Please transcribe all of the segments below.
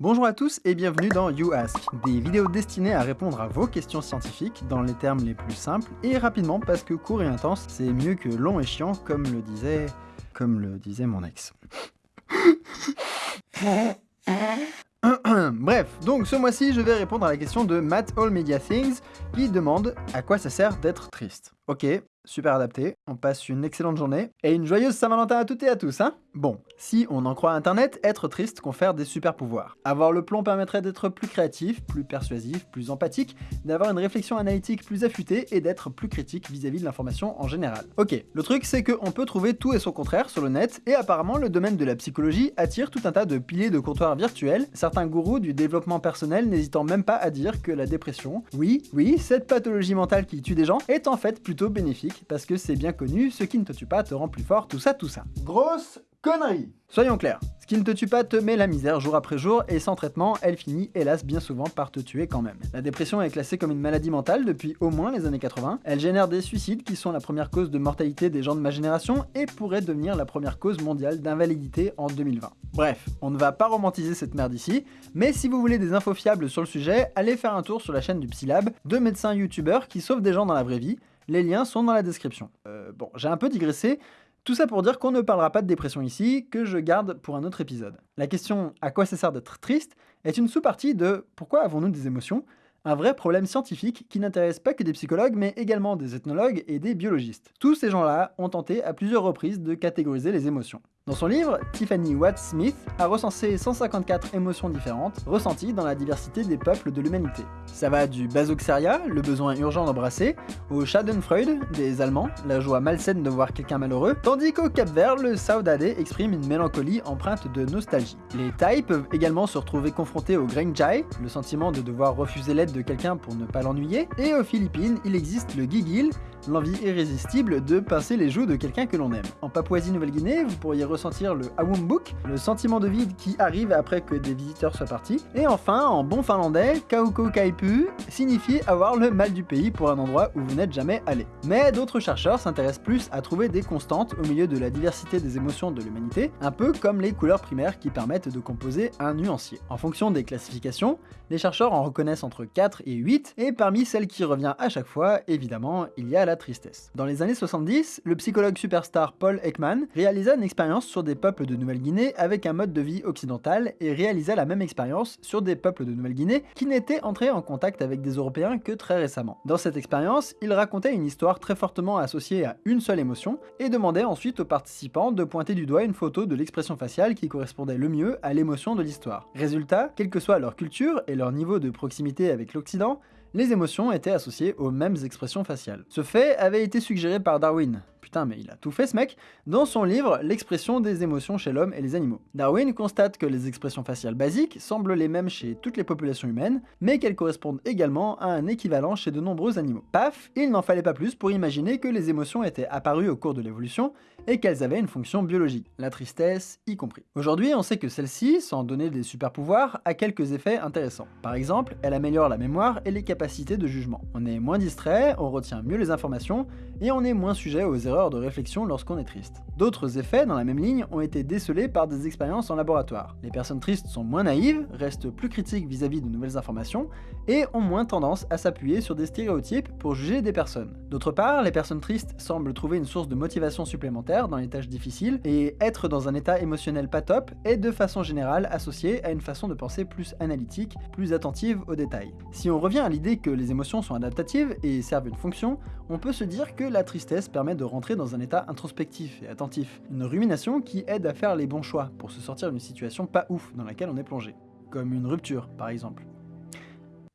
Bonjour à tous et bienvenue dans You Ask, des vidéos destinées à répondre à vos questions scientifiques dans les termes les plus simples et rapidement parce que court et intense, c'est mieux que long et chiant comme le disait... comme le disait mon ex. Bref, donc ce mois-ci, je vais répondre à la question de Matt All Media Things qui demande à quoi ça sert d'être triste. Ok, super adapté, on passe une excellente journée, et une joyeuse Saint-Valentin à toutes et à tous, hein Bon, si on en croit Internet, être triste confère des super pouvoirs. Avoir le plomb permettrait d'être plus créatif, plus persuasif, plus empathique, d'avoir une réflexion analytique plus affûtée et d'être plus critique vis-à-vis de l'information en général. Ok, le truc c'est qu'on peut trouver tout et son contraire sur le net, et apparemment le domaine de la psychologie attire tout un tas de piliers de comptoirs virtuels, certains gourous du développement personnel n'hésitant même pas à dire que la dépression, oui, oui, cette pathologie mentale qui tue des gens, est en fait plutôt bénéfique parce que c'est bien connu, ce qui ne te tue pas te rend plus fort, tout ça, tout ça. Grosse connerie Soyons clairs, ce qui ne te tue pas te met la misère jour après jour, et sans traitement, elle finit hélas bien souvent par te tuer quand même. La dépression est classée comme une maladie mentale depuis au moins les années 80, elle génère des suicides qui sont la première cause de mortalité des gens de ma génération, et pourrait devenir la première cause mondiale d'invalidité en 2020. Bref, on ne va pas romantiser cette merde ici, mais si vous voulez des infos fiables sur le sujet, allez faire un tour sur la chaîne du Psylab, deux médecins youtubeurs qui sauvent des gens dans la vraie vie, les liens sont dans la description. Euh, bon, j'ai un peu digressé, tout ça pour dire qu'on ne parlera pas de dépression ici, que je garde pour un autre épisode. La question « à quoi ça sert d'être triste ?» est une sous-partie de « pourquoi avons-nous des émotions ?» un vrai problème scientifique qui n'intéresse pas que des psychologues, mais également des ethnologues et des biologistes. Tous ces gens-là ont tenté à plusieurs reprises de catégoriser les émotions. Dans son livre, Tiffany Watt-Smith a recensé 154 émotions différentes ressenties dans la diversité des peuples de l'humanité. Ça va du basoxeria, le besoin urgent d'embrasser, au schadenfreude des Allemands, la joie malsaine de voir quelqu'un malheureux, tandis qu'au Cap Vert, le saudade exprime une mélancolie empreinte de nostalgie. Les Thaïs peuvent également se retrouver confrontés au Grengjai, le sentiment de devoir refuser l'aide de quelqu'un pour ne pas l'ennuyer, et aux Philippines, il existe le Gigil, l'envie irrésistible de pincer les joues de quelqu'un que l'on aime. En Papouasie-Nouvelle-Guinée, vous pourriez ressentir le Awumbuk, le sentiment de vide qui arrive après que des visiteurs soient partis. Et enfin, en bon finlandais, Kauko Kaipu signifie avoir le mal du pays pour un endroit où vous n'êtes jamais allé. Mais d'autres chercheurs s'intéressent plus à trouver des constantes au milieu de la diversité des émotions de l'humanité, un peu comme les couleurs primaires qui permettent de composer un nuancier. En fonction des classifications, les chercheurs en reconnaissent entre 4 et 8, et parmi celles qui revient à chaque fois, évidemment, il y a la tristesse. Dans les années 70, le psychologue superstar Paul Ekman réalisa une expérience sur des peuples de Nouvelle-Guinée avec un mode de vie occidental et réalisa la même expérience sur des peuples de Nouvelle-Guinée qui n'étaient entrés en contact avec des Européens que très récemment. Dans cette expérience, il racontait une histoire très fortement associée à une seule émotion et demandait ensuite aux participants de pointer du doigt une photo de l'expression faciale qui correspondait le mieux à l'émotion de l'histoire. Résultat, quelle que soit leur culture et leur niveau de proximité avec l'Occident, les émotions étaient associées aux mêmes expressions faciales. Ce fait avait été suggéré par Darwin, putain mais il a tout fait ce mec, dans son livre L'expression des émotions chez l'homme et les animaux. Darwin constate que les expressions faciales basiques semblent les mêmes chez toutes les populations humaines, mais qu'elles correspondent également à un équivalent chez de nombreux animaux. Paf, il n'en fallait pas plus pour imaginer que les émotions étaient apparues au cours de l'évolution et qu'elles avaient une fonction biologique, la tristesse y compris. Aujourd'hui, on sait que celle-ci, sans donner des super pouvoirs, a quelques effets intéressants. Par exemple, elle améliore la mémoire et les capacités de jugement. On est moins distrait, on retient mieux les informations, et on est moins sujet aux erreurs de réflexion lorsqu'on est triste. D'autres effets dans la même ligne ont été décelés par des expériences en laboratoire. Les personnes tristes sont moins naïves, restent plus critiques vis-à-vis -vis de nouvelles informations, et ont moins tendance à s'appuyer sur des stéréotypes pour juger des personnes. D'autre part, les personnes tristes semblent trouver une source de motivation supplémentaire dans les tâches difficiles, et être dans un état émotionnel pas top est de façon générale associé à une façon de penser plus analytique, plus attentive aux détails. Si on revient à l'idée que les émotions sont adaptatives et servent une fonction, on peut se dire que la tristesse permet de rentrer dans un état introspectif et attentif, une rumination qui aide à faire les bons choix pour se sortir d'une situation pas ouf dans laquelle on est plongé, comme une rupture par exemple.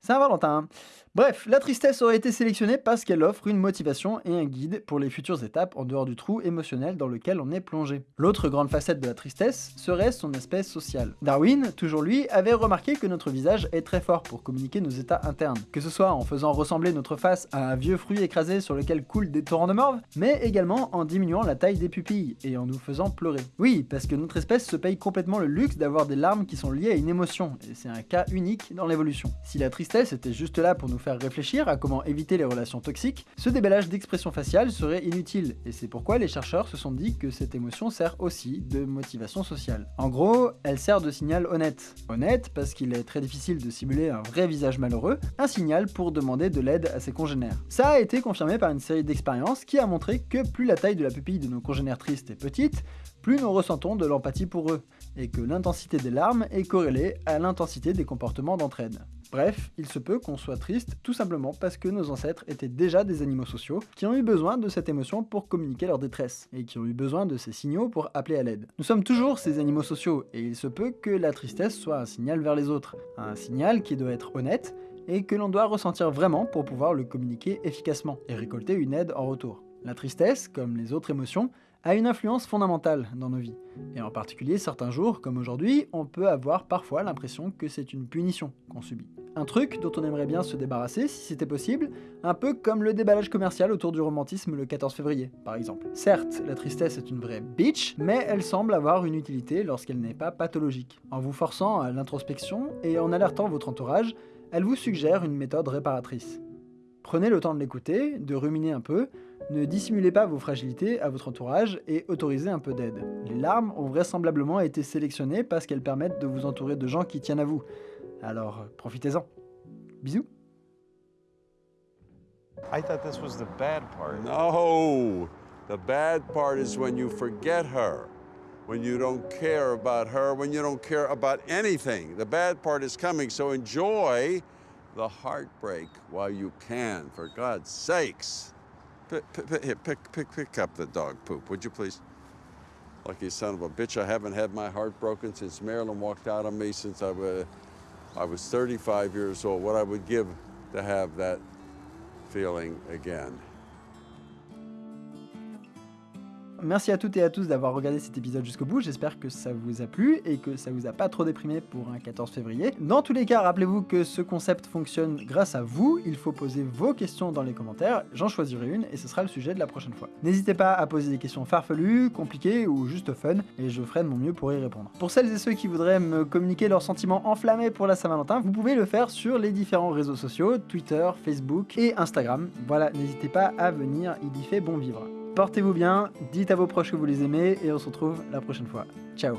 Saint-Valentin Bref, la tristesse aurait été sélectionnée parce qu'elle offre une motivation et un guide pour les futures étapes en dehors du trou émotionnel dans lequel on est plongé. L'autre grande facette de la tristesse serait son aspect social. Darwin, toujours lui, avait remarqué que notre visage est très fort pour communiquer nos états internes, que ce soit en faisant ressembler notre face à un vieux fruit écrasé sur lequel coulent des torrents de morve, mais également en diminuant la taille des pupilles et en nous faisant pleurer. Oui, parce que notre espèce se paye complètement le luxe d'avoir des larmes qui sont liées à une émotion, et c'est un cas unique dans l'évolution. Si la tristesse était juste là pour nous faire réfléchir à comment éviter les relations toxiques, ce déballage d'expression faciale serait inutile, et c'est pourquoi les chercheurs se sont dit que cette émotion sert aussi de motivation sociale. En gros, elle sert de signal honnête. Honnête parce qu'il est très difficile de simuler un vrai visage malheureux, un signal pour demander de l'aide à ses congénères. Ça a été confirmé par une série d'expériences qui a montré que plus la taille de la pupille de nos congénères tristes est petite, plus nous ressentons de l'empathie pour eux, et que l'intensité des larmes est corrélée à l'intensité des comportements d'entraide. Bref, il se peut qu'on soit triste tout simplement parce que nos ancêtres étaient déjà des animaux sociaux qui ont eu besoin de cette émotion pour communiquer leur détresse, et qui ont eu besoin de ces signaux pour appeler à l'aide. Nous sommes toujours ces animaux sociaux, et il se peut que la tristesse soit un signal vers les autres, un signal qui doit être honnête, et que l'on doit ressentir vraiment pour pouvoir le communiquer efficacement, et récolter une aide en retour. La tristesse, comme les autres émotions, a une influence fondamentale dans nos vies. Et en particulier, certains jours, comme aujourd'hui, on peut avoir parfois l'impression que c'est une punition qu'on subit. Un truc dont on aimerait bien se débarrasser si c'était possible, un peu comme le déballage commercial autour du romantisme le 14 février, par exemple. Certes, la tristesse est une vraie bitch, mais elle semble avoir une utilité lorsqu'elle n'est pas pathologique. En vous forçant à l'introspection et en alertant votre entourage, elle vous suggère une méthode réparatrice. Prenez le temps de l'écouter, de ruminer un peu, ne dissimulez pas vos fragilités à votre entourage et autorisez un peu d'aide. Les larmes ont vraisemblablement été sélectionnées parce qu'elles permettent de vous entourer de gens qui tiennent à vous. Alors profitez-en. Bisous I thought this was the bad part. No, the bad part is when you forget her, when you don't care about her, when you don't care about anything. The bad part is coming, so enjoy the heartbreak while you can, for God's sakes. Pick, pick, pick, pick, pick up the dog poop, would you please? Lucky son of a bitch, I haven't had my heart broken since Marilyn walked out on me since I was, I was 35 years old. What I would give to have that feeling again. Merci à toutes et à tous d'avoir regardé cet épisode jusqu'au bout, j'espère que ça vous a plu et que ça vous a pas trop déprimé pour un 14 février. Dans tous les cas, rappelez-vous que ce concept fonctionne grâce à vous, il faut poser vos questions dans les commentaires, j'en choisirai une et ce sera le sujet de la prochaine fois. N'hésitez pas à poser des questions farfelues, compliquées ou juste fun, et je ferai de mon mieux pour y répondre. Pour celles et ceux qui voudraient me communiquer leurs sentiments enflammés pour la Saint-Valentin, vous pouvez le faire sur les différents réseaux sociaux, Twitter, Facebook et Instagram. Voilà, n'hésitez pas à venir, il y fait bon vivre. Portez-vous bien, dites à vos proches que vous les aimez et on se retrouve la prochaine fois. Ciao